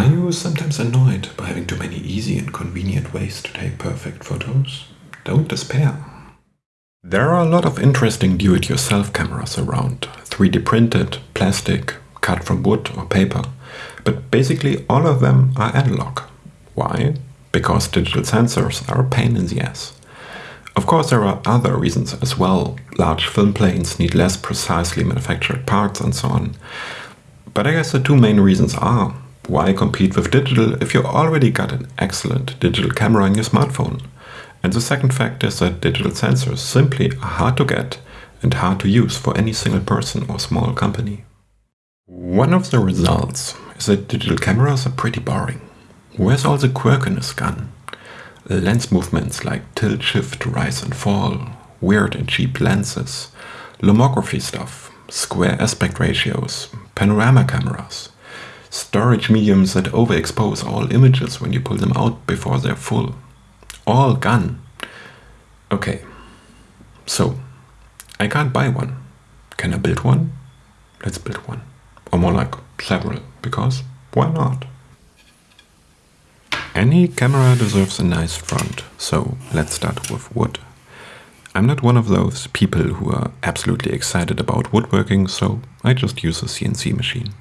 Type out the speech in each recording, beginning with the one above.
you sometimes annoyed by having too many easy and convenient ways to take perfect photos? Don't despair. There are a lot of interesting do-it-yourself cameras around, 3D printed, plastic, cut from wood or paper, but basically all of them are analog. Why? Because digital sensors are a pain in the ass. Of course there are other reasons as well. Large film planes need less precisely manufactured parts and so on. But I guess the two main reasons are why compete with digital if you already got an excellent digital camera in your smartphone? And the second fact is that digital sensors simply are hard to get and hard to use for any single person or small company. One of the results is that digital cameras are pretty boring. Where's all the quirkiness gone? Lens movements like tilt, shift, rise and fall, weird and cheap lenses, lomography stuff, square aspect ratios, panorama cameras, storage mediums that overexpose all images when you pull them out before they're full. All gone. Okay, so I can't buy one. Can I build one? Let's build one. Or more like several, because why not? Any camera deserves a nice front, so let's start with wood. I'm not one of those people who are absolutely excited about woodworking, so I just use a CNC machine.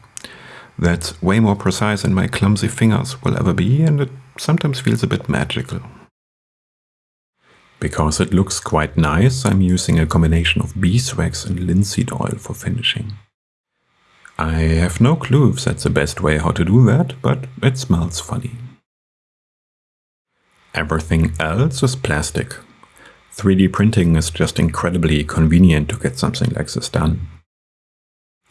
That's way more precise than my clumsy fingers will ever be, and it sometimes feels a bit magical. Because it looks quite nice, I'm using a combination of beeswax and linseed oil for finishing. I have no clue if that's the best way how to do that, but it smells funny. Everything else is plastic, 3D printing is just incredibly convenient to get something like this done.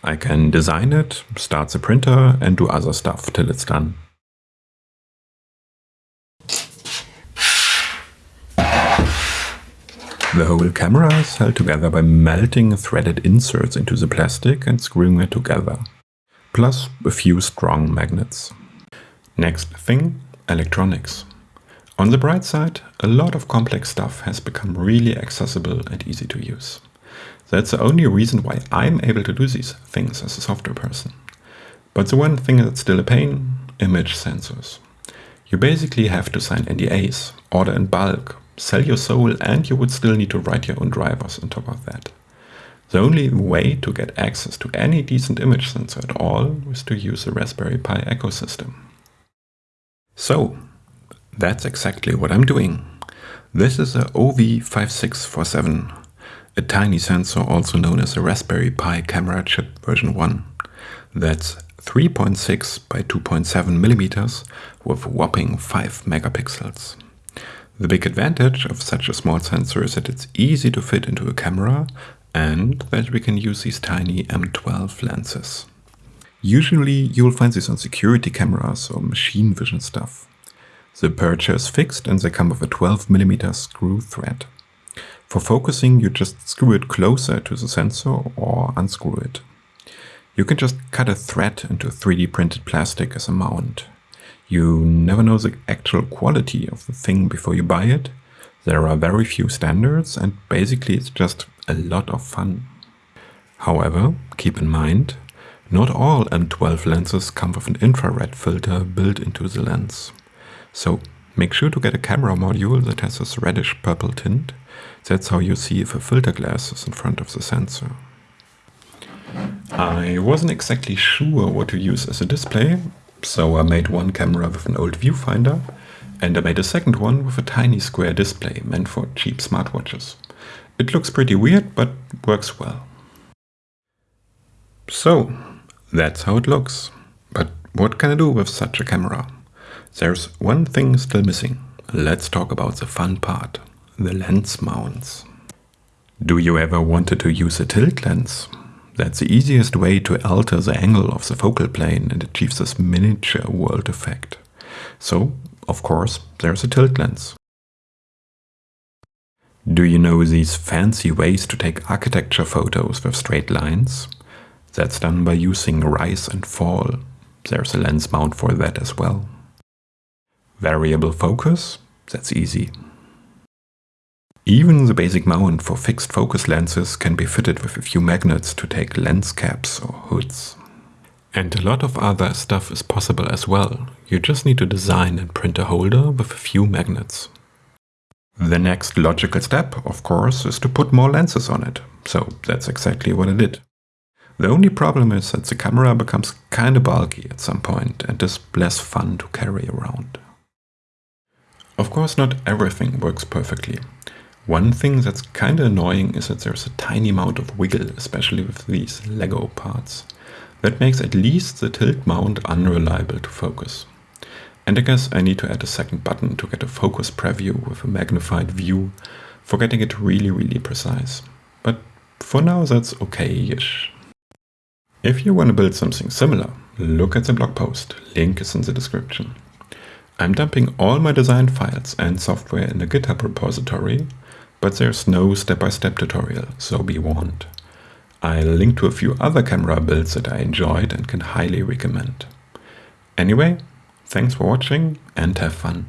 I can design it, start the printer and do other stuff till it's done. The whole camera is held together by melting threaded inserts into the plastic and screwing it together, plus a few strong magnets. Next thing, electronics. On the bright side, a lot of complex stuff has become really accessible and easy to use. That's the only reason why I'm able to do these things as a software person. But the one thing that's still a pain, image sensors. You basically have to sign NDAs, order in bulk, sell your soul and you would still need to write your own drivers on top of that. The only way to get access to any decent image sensor at all is to use the Raspberry Pi ecosystem. So, that's exactly what I'm doing. This is a OV5647, a tiny sensor also known as a Raspberry Pi camera chip version 1. That's 3.6 by 2.7 millimeters with whopping 5 megapixels. The big advantage of such a small sensor is that it's easy to fit into a camera and that we can use these tiny M12 lenses. Usually you'll find these on security cameras or machine vision stuff. The aperture is fixed and they come with a 12mm screw thread. For focusing you just screw it closer to the sensor or unscrew it. You can just cut a thread into 3D printed plastic as a mount. You never know the actual quality of the thing before you buy it. There are very few standards and basically it's just a lot of fun. However, keep in mind, not all M12 lenses come with an infrared filter built into the lens. So make sure to get a camera module that has this reddish purple tint. That's how you see if a filter glass is in front of the sensor. I wasn't exactly sure what to use as a display, so I made one camera with an old viewfinder and I made a second one with a tiny square display meant for cheap smartwatches. It looks pretty weird, but works well. So, that's how it looks. But what can I do with such a camera? There's one thing still missing. Let's talk about the fun part, the lens mounts. Do you ever wanted to use a tilt lens? That's the easiest way to alter the angle of the focal plane and achieve this miniature world effect. So, of course, there's a tilt lens. Do you know these fancy ways to take architecture photos with straight lines? That's done by using rise and fall. There's a lens mount for that as well. Variable focus? That's easy. Even the basic mount for fixed focus lenses can be fitted with a few magnets to take lens caps or hoods. And a lot of other stuff is possible as well. You just need to design and print a holder with a few magnets. The next logical step, of course, is to put more lenses on it. So that's exactly what I did. The only problem is that the camera becomes kinda bulky at some point and is less fun to carry around. Of course not everything works perfectly. One thing that's kinda annoying is that there's a tiny amount of wiggle, especially with these Lego parts. That makes at least the tilt mount unreliable to focus. And I guess I need to add a second button to get a focus preview with a magnified view for getting it really really precise. But for now that's okay-ish. If you want to build something similar, look at the blog post, link is in the description. I'm dumping all my design files and software in a GitHub repository, but there's no step-by-step -step tutorial, so be warned. I'll link to a few other camera builds that I enjoyed and can highly recommend. Anyway, thanks for watching and have fun.